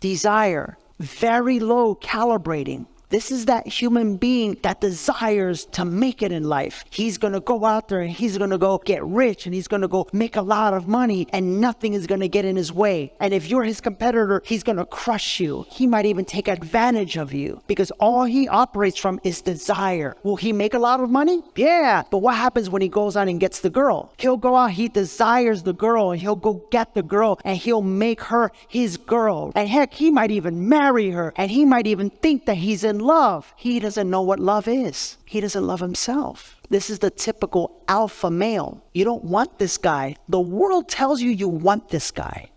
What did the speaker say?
desire, very low calibrating. This is that human being that desires to make it in life. He's gonna go out there and he's gonna go get rich and he's gonna go make a lot of money and nothing is gonna get in his way. And if you're his competitor, he's gonna crush you. He might even take advantage of you because all he operates from is desire. Will he make a lot of money? Yeah. But what happens when he goes out and gets the girl? He'll go out, he desires the girl and he'll go get the girl and he'll make her his girl. And heck, he might even marry her and he might even think that he's love. He doesn't know what love is. He doesn't love himself. This is the typical alpha male. You don't want this guy. The world tells you you want this guy.